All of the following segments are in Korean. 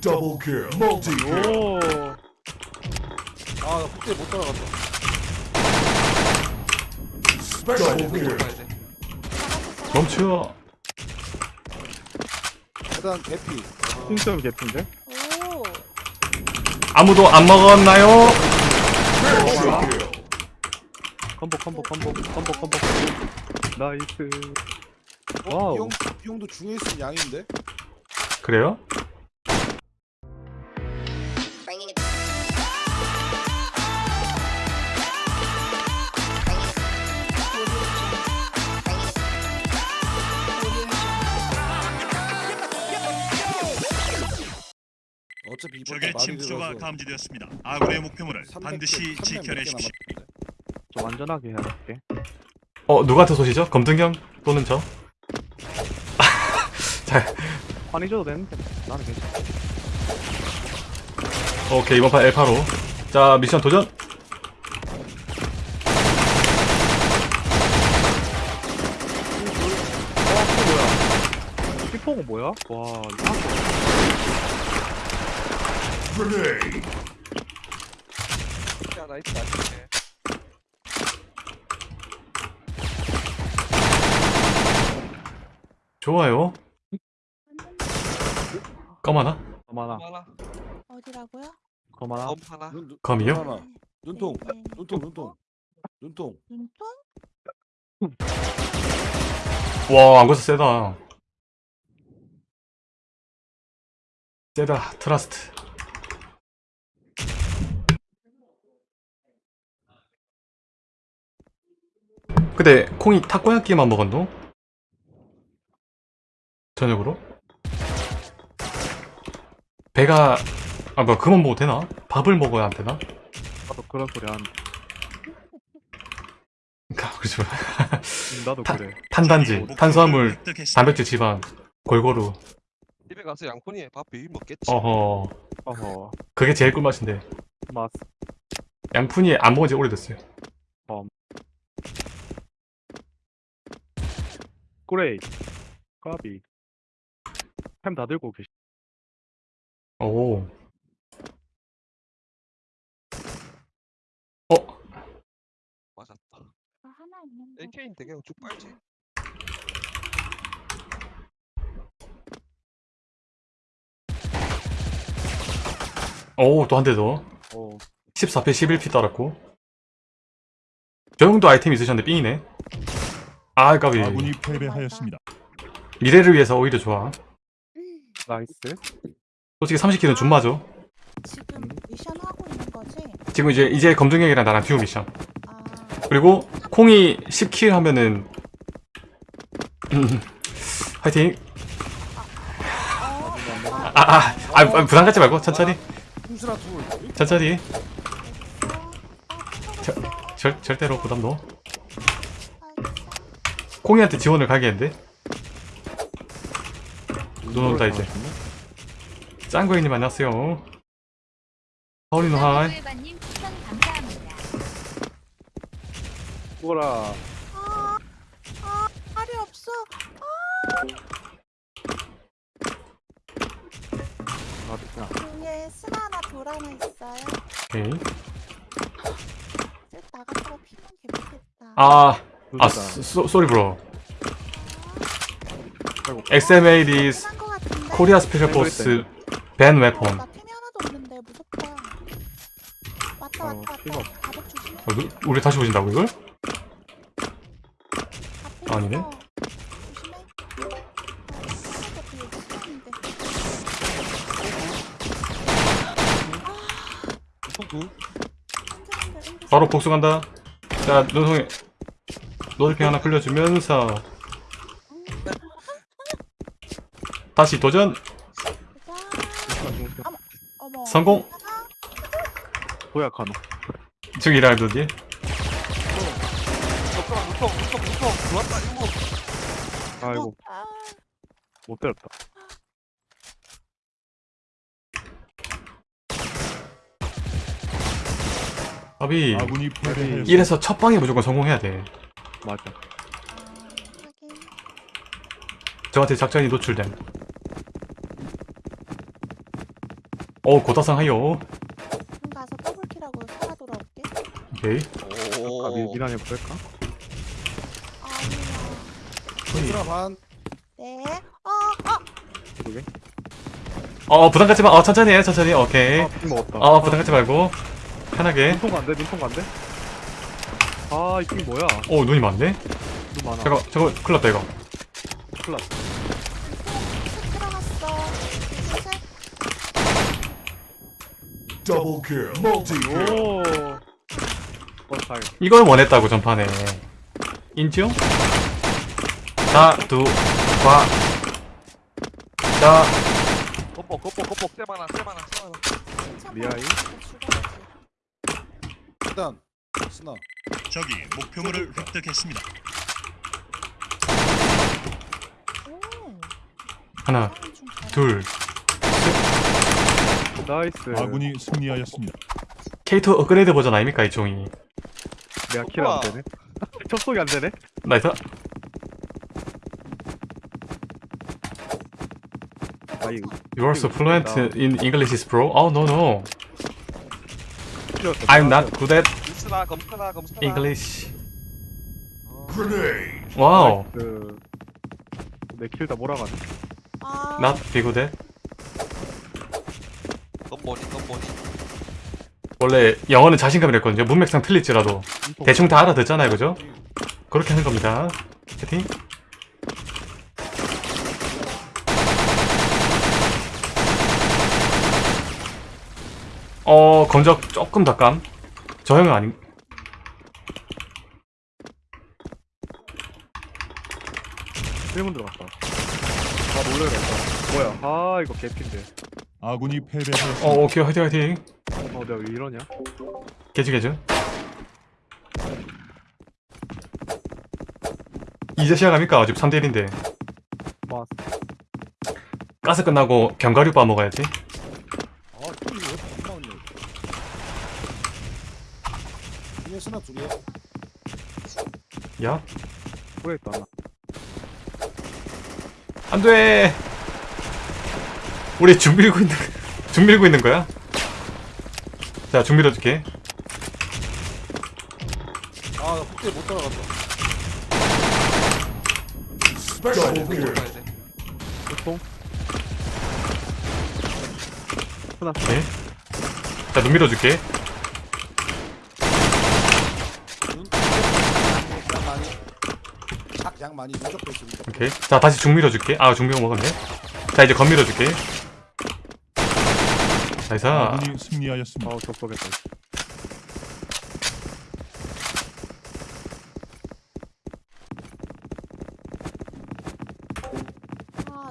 Double kill. Multi kill. 오 아나 폭대 못 따라갔다. 가야 돼. 멈춰 일단 개피 개핀데? 오. 아무도 안 먹었나요? 컴보 컴보 컴보 컴보 컴보 나이스 어? 와우. 이 형, 이 형도 중에 있으면 양인데? 그래요? 적의 들어서 감지되었습니다. 아군의 목표물을 300개, 반드시 300몇개 지켜내십시오. 좀 안전하게 해야겠게 어 누구한테 쏘시죠? 검등경 또는 저? 자 환희 줘도 되는데 나는 괜찮아 오케이 이번 판 엘파로 자 미션 도전 어, 피포가 뭐야? 와, 이상하다. 야 나이스 나이스. 좋아요? 거만아, 하나. 어디라고요? 거만아. 검 하나. 눈, 눈, 하나. 눈통 네, 네. 눈통 눈통 눈통 눈통? 와 안고서 세다 세다 trust 근데 콩이 타코야끼만 먹었노? 저녁으로? 배가 아 뭐야 그만 먹어도 되나? 밥을 먹어야 안 되나? 나도 그런 소리. 그러니까 그렇죠 음, 나도 타- 그래. 탄단지, 목표물을 탄수화물, 획득했습니다. 단백질, 지방 골고루 집에 가서 양푼이에 밥 비비 먹겠지. 어허 어허, 그게 제일 꿀맛인데 맛. 양푼이 안 먹은 지 오래됐어요 꾸레이. 까비. 햄다 들고 계시. 오 어? 맞았다. 아, 하나 있는데. AK인데 그냥 쭉 빨지. 오 또 한 대더 어, 14패 11피 따랐고 저 형도 아이템 있으셨는데 삥이네 아 까비 아군이 패배하였습니다. 미래를 위해서 오히려 좋아 nice. 솔직히 30kill은 좀 맞아 지금 미션 하고 있는 거지? 지금 이제 이제 검증형이랑 나랑 듀오 미션. 아, 그리고 콩이 10kill 하면은 음, 화이팅. 어, 아아 아, 아, 아, 부담 갖지 말고 천천히. 천천히. 아, 절, 절대로 부담 넣어. 콩이한테 지원을 가게 했는데 눈 온다 이제 짱구이님 안녕하세요 허리노 하이. 죽어라. 아, 아, 말이 없어. 아, 됐구나. 위에 스나 하나 돌 하나 있어요. 오케이 쓱 나갔다가 피면 재밌겠다. 아, 아. so, sorry bro. XMA is? Korea Special Force ban weapon. 나 템이 하나도 없는데 무섭다. 왔다 어, 왔다 필요 왔다. 가복 조심해. 어, 누- 우리 다시 보신다고 이걸? 앞에 아니네. 있어. 조심해. 나 흔들. 바로 복수 간다. 자, 눈송이 노리핑 하나 굴려주면서 다시 도전. 어머. 성공. 덕분아 무통 무통 무통 들어왔다 일곱. 아이고, 아, 못 때렸다. 아비 아군이. 이래서 첫 방에 무조건 성공해야 돼. 맞아. 저한테 작전이 노출됨. 어, 고다상 하요. 그럼 가서 더블킬하고 살아 돌아올게. 오케이. 오. 아, 미, 미란해 볼까? 아니야. 눈순아 반. 네. 어, 어. 그러게. 어, 부담 갖지 마. 어, 천천히 해, 천천히. 오케이. 아, 먹었다. 어, 부담 갖지 말고. 편하게. 눈통 안 돼, 눈통 안 돼? 아, 이핑 뭐야? 오, 눈이 많네? 눈 많아. 잠깐, 저거, 큰일 났다, 이거. 큰일 났어. Double kill. Multi kill. 오. 어, 다행. 이걸 원했다고, 전판에. 인지요? 자, 두, 과. 자, 겉복 겉복 겉복 쎄마나 쎄마나 쎄마나. 미아이. 일단 스나. 적이 목표물을 획득했습니다. 오. 하나. 둘. nice. 아군이 승리하였습니다. K2 업그레이드 버전 아닙니까, 이 종이? 내가 kill 안 되네. 접속이 안 되네. nice. You are so fluent in English, bro. Oh, no, no. I'm not good at. English. Grenade. Wow. 그... 내 kill 다 몰아가네. 아. Not be good at. 넌 뭐니 넌 뭐니. 원래 영어는 자신감이 랬거든요 문맥상 틀릴지라도 눈통. 대충 다 알아듣잖아요, 그죠? 그렇게 하는 겁니다. 채팅. 어, 건적 조금 닭감. 저 형은 아닌. 일문 들어갔다. 아, 놀래라. 뭐야. 아, 이거 개핀데. 아군이 패배하였습니다. 어, 오케이, 화이팅, 화이팅. 어, 내가 왜 이러냐? 개주, 개주. 이제 시작합니까? 지금 3대1인데. 막, 가스 끝나고 견과류바 먹어야지. 아, 이거 왜 나왔냐? 이게 스나 둘이야. 야, 후회했다. 나. 안 돼! 우리 중 밀고 있는, 중 밀고 있는 거야? 자, 중 밀어줄게. 아, 나 그때 못 따라갔다. 보통? 오케이. 자, 눈 밀어줄게. 양 많이. 누적돼 있습니다. 오케이. 자, 다시 중 밀어줄게. 아, 중 밀어 먹었네. 자, 이제 건 밀어줄게. nice. 아군이 승리하였습니다. 아우.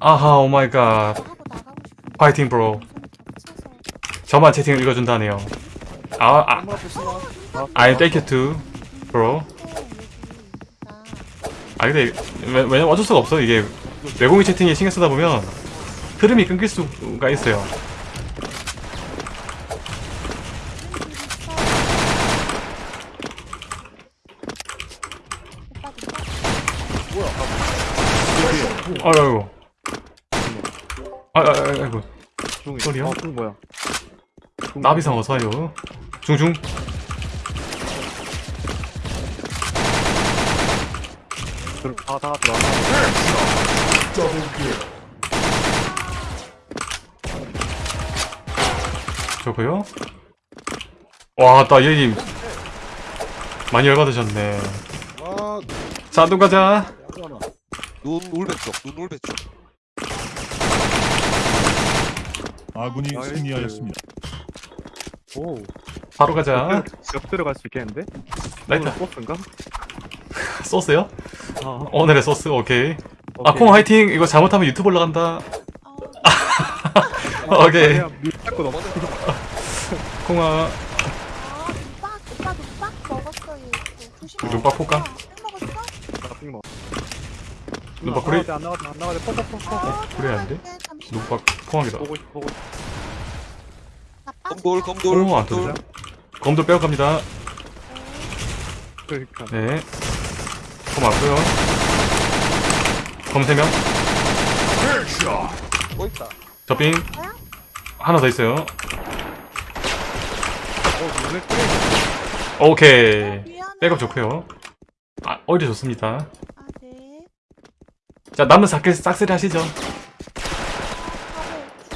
아, 아하, oh my god. 하고 나가고 싶은데. 파이팅, bro. 저만 채팅을 읽어준다네요. 아, 아, 스나. I thank you too, bro. 아, 근데, 왜, 왜냐면 어쩔 수가 없어. 이게, 외국인 채팅에 신경 쓰다 보면, 흐름이 끊길 수가 있어요. 오빠 누가 아이고. 아, 아, 아, 아이고. 중 뭐야? 중 나비상 어서와요. 중중. 들- 다, kill. 저거요? 와, 나 얘님 많이 열받으셨네. 와, 자, 눈 가자. 눈 울배 쪽. 눈 울배 쪽. 아군이 nice. 승리하였습니다. 오. 바로 가자. 옆 들어갈 수 있겠는데? 오늘 소스인가? 소스요? 아, 오늘의 소스, 오케이. 아, 오케이. 콩 화이팅! 이거 잘못하면 유튜브 올라간다. 어, 오케이. 밀 넘어. 콩아. 아, 오빠 먹었어. 조심해. 눈박 볼까? 술 먹었어? 안 안. 퍽퍽퍽퍽. 어, 그래, 안 돼? 눈박 콩하기다. 보고 있어, 보고 있어. 나 빠져. 검돌 검돌 오, 안 검돌. 터져. 검도 빼앗갑니다. 그러니까. 네. 검 왔고요. 검 3명. 뭐 있다. 저빙 하나 더 있어요 어 눈에 띄 오케이 미안해. 백업 좋고요 아 오히려 좋습니다 아, 네. 자 남은 싹, 싹쓸이 하시죠 바로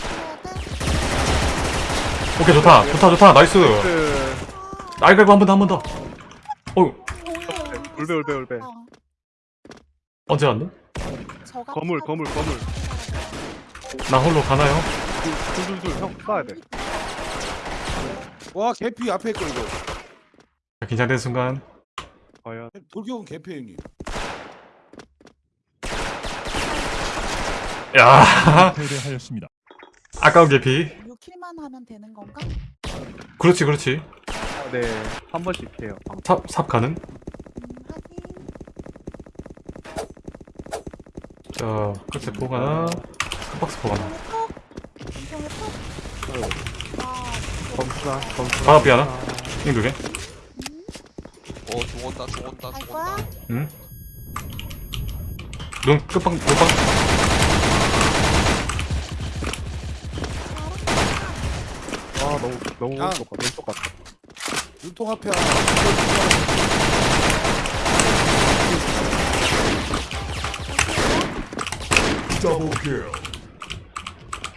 죽여야 돼. 오케이 좋다. 좋다 좋다. nice. 그 날갈고 한 번 더 한 번더. 어우 울베 울베 울베 언제 왔노? 저가 거물 거물 거물. 나 홀로 가나요? 줄줄줄 형 쏴야 돼. 와 개피 앞에 있고 이거. 자, 긴장된 순간. 과연. 돌격은 개피 형님. 야. 패배하였습니다. 아까운 개피. 6 킬만 하면 되는 건가? 그렇지 그렇지 네한 번씩 해요 삽, 삽 가는 음, 하긴. 자 끝에 박스 보가나 인성의 톡. 인성의 톡. 아, 검수나 검수나 바로 앞에 하나 띵 두개 어 죽었다 죽었다 갈 죽었다. 응? 눈 끝방 끝방 아 너무 너무 야. 같 왼쪽 같다 눈통 앞에. Double kill.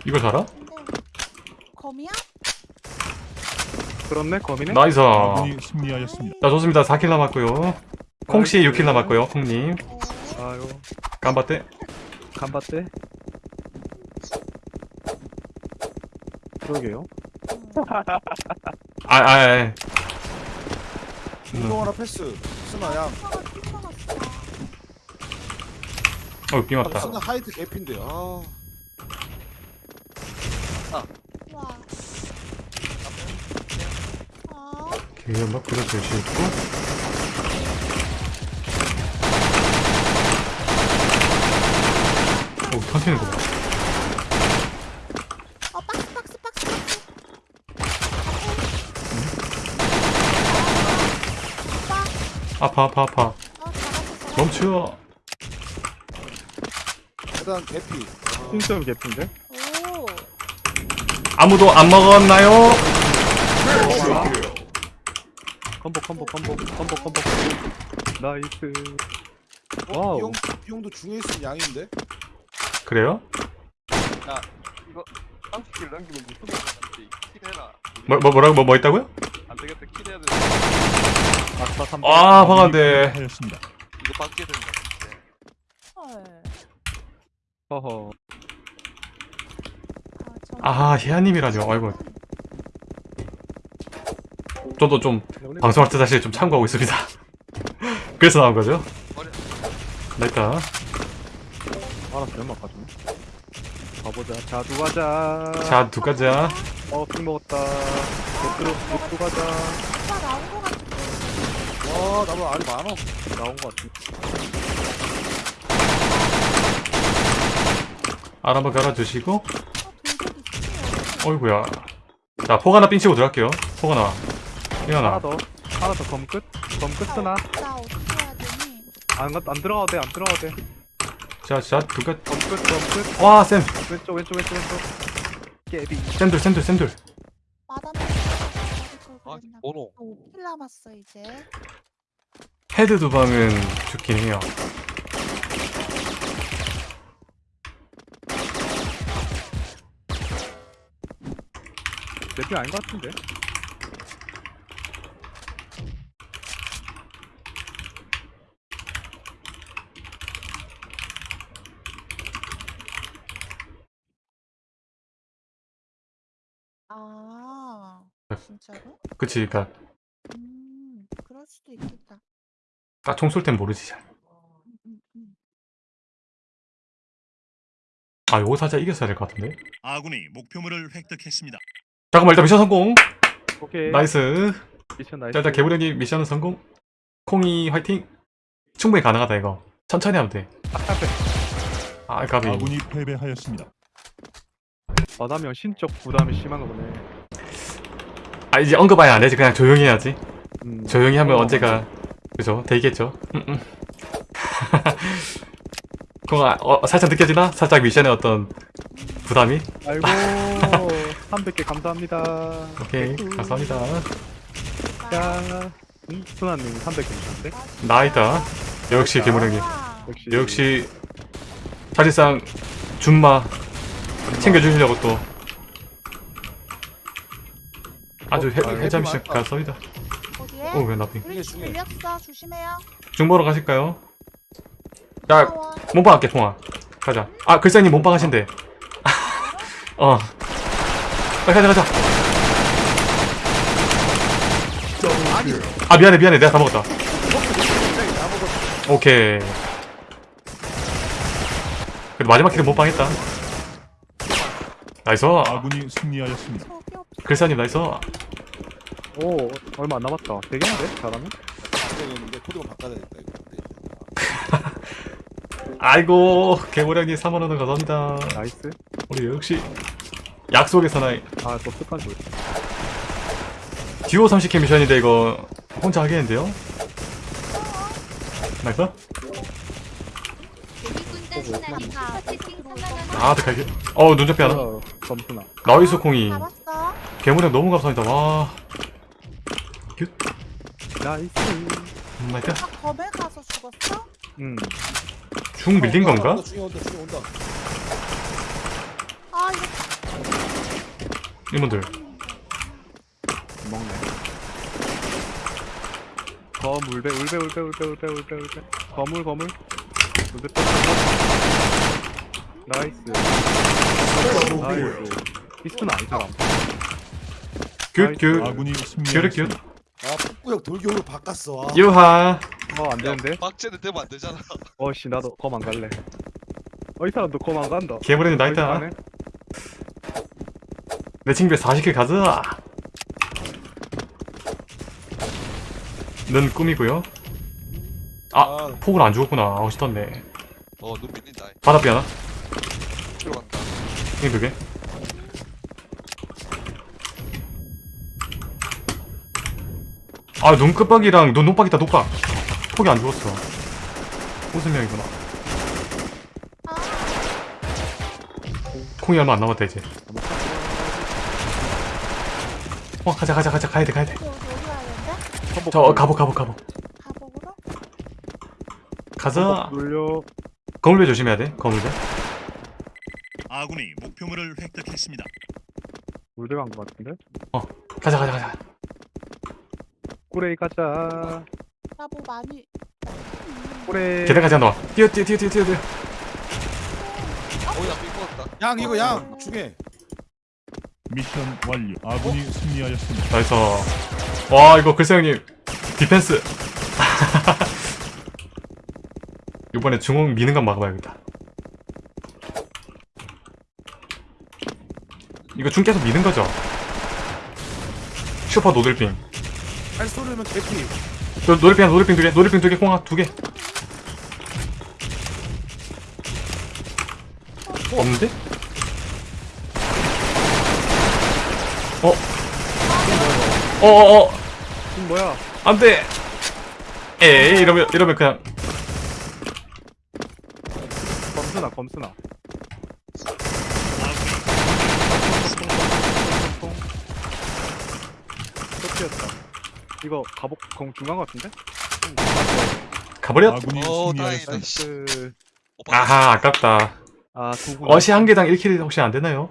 이걸 살아? 근데 검이야? 그렇네 검이네 nice 아군이 승리하였습니다. 자 좋습니다 4kill 남았고요 콩씨 6kill 남았고요 콩님 네. 아유 がんばって がんばって 그러게요 음. 아아 음. 눈통 하나 패스. 스나 양. 어 빙왔다 스나 하이트 개피인데. 아. 와. 아, 기회막 그려줄 수 있고 오 터지는 거 봐. 어, 박스, 박스, 박스, 박스. 오빠, 아파 아파 아파. 멈춰 일단 개피. 신점 개핀데 오, 아무도 안 먹었나요? 컴보 컴보 컴보 컴보 컴보 나이스 어, 와우. 비용 비용도 중에 있으면 양인데. 그래요? 이거 30킬 넘기면 무슨 말인지 킬해라. 뭐, 뭐 뭐라고 뭐, 뭐 있다고요? 안 되겠다 킬해야 돼. 아싸 3아 화가인데 패배하였습니다. 이거 받게 된다. 이제. 헐. 허허 아, 저- 아 희아님이라뇨 아이고 저도 좀 방송할 때 사실 좀 참고하고 있습니다 그래서 나온 거죠 나 있다 알았어 연막 가지고 가보자. 자두 가자. 자 두 가자. 어핑 먹었다. 노트로 노트 가자. 오빠 나온 거 같은데. 와 나도 알이 많어. 나온 거 같아. 알 한번 갈아주시고. 어, 돌격이 있어요. 어이구야. 자 포가나 삥 치고 들어갈게요. 포가나 이거 하나 하나 더. 하나 더. 검끝? 검끝 쓰나? 나 어떻게 해야 되니? 안, 안 들어가도 돼안 들어가도 돼 자자 두가 검끝 검끝. 와쌤. 왼쪽 왼쪽 왼쪽 왼쪽. 깨비. 쌤들 쌤들 쌤들 아 번호. 5킬 남았어 이제. 헤드 두 방은 좋긴 해요. 내피 아닌 것 같은데 아, 진짜로? 그치 그니까. 음, 그럴 수도 있겠다. 총쏠 땐 모르지 잘. 음, 음, 음. 아 요거 살짝 이겼어야 될 것 같은데? 아군이 목표물을 획득했습니다. 잠깐만 일단 미션 성공! 오케이. nice. 미션 nice. 자 일단 개구령님 미션은 성공. 콩이 화이팅! 충분히 가능하다 이거. 천천히 하면 돼아 가비. 아군이 패배하였습니다. 마담형 신적 부담이 심한 거 보네 아 이제 언급하면 안 되지? 그냥 조용히 해야지. 음. 조용히 하면 어, 언제가 그죠? 되겠죠? 음, 음. 그거 어, 살짝 느껴지나? 살짝 미션의 어떤 부담이? 아이고 300개 감사합니다. 오케이 감사합니다. 야 음, 순아님 300개 주셨는데 나이다. 역시 개무령님 와. 역시. 역시 사실상 준마 챙겨주시려고 또 아주 해, 아, 해자 해피 미션 많다. 감사합니다 어디에? 오왜 나비 우리 중 밀렸어. 조심해요. 중보러 가실까요? 야 무서워. 몸빵 할게 콩아 가자 아 글쎄님 몸빵 하신대 어 빨리 가자 가자 아 미안해 미안해 내가 다 먹었다 오케이 그래도 마지막 kill은 몸빵 했다 nice 아군이 승리하였습니다. 글사님 nice. 오 얼마 안 남았다. 되겠는데 잘하면? 되겠는데 코드가 바꿔야겠다 이거. 아이고 개모량님 3만원 감사합니다. Nice. 우리 역시 약속의 사나이. 아또 습관 좋 듀오 30 kill 미션인데 이거 혼자 하겠는데요? Nice. 슈퍼채팅 3만원 아어 눈접히 하나? 어, 나이스 콩이. 잡았어. 개모량 너무 감사합니다. 와. 나이스. 음, 나이스 아, 검에 가서 죽었어? 음. 중 밀린 건가? 온다, 중에 온다 중에 온다. 아, 이거 이분들. 먹네. 검 울베 울베 울베 울베 울베 울베 울베. 거물 거물. 또 나이스. 나이스. 피스는 아니 사람 굿굿. 아군이 승리하였습니다. 아 북구역 돌격으로 바꿨어. 아. 유하. 어 안되는데? 빡제는 되면 안 되잖아. 어씨 나도 검 안 갈래. 어 이 사람도 검 안 간다. 개모량님 어이, 나이스 가네? 내 친구에 40킬 가자. 는 꿈이고요. 아 폭을 안 죽었구나. 어 싶었네. 어, 눈 밀린다. 바닥비 하나? 들어간다. 이게 두개 아 눈끝박이랑 눈 녹박 있다 녹박 폭이 안 죽었어. 웃음명이구나 아, 콩이 얼마 안 남았다 이제. 어 가자 가자 가자. 가야돼 가야돼. 되는데? 저 어, 가복 가복 가복 가복으로? 가자. 돌려. 거물배 조심해야 돼 거물배. 아군이 목표물을 획득했습니다. 울베 간거 같은데? 가자 가자 가자 꾸레이 가자 나 뭐 많이. 꾸레이 계단 가자 너 뛰어 뛰어 뛰어 뛰어 뛰어 뛰어. 어. 양 이거 양 중에. 미션 완료. 아군이 승리하였습니다. 나이스 와 이거 글쎄 형님 디펜스 이번에 중앙 미는 건 막아봐야겠다 이거 중 계속 미는 거죠? 슈퍼 노들핑 할 소리면 개피. 노- 노들핑 하나 노들핑 두개 노들핑 두개 콩아 두개. 없는데? 어? 어어어. 지금 뭐야? 안돼. 에이 이러면 이러면 그냥. 검수나 검수나. 쫓기였다 이거 가복 검 중간 거 같은데? 가버렸 아군이 어, 승리하였습니다. 씨. 나이스 오빠 아하 아깝다 아 어시 한 개당 1킬 혹시 안 되나요?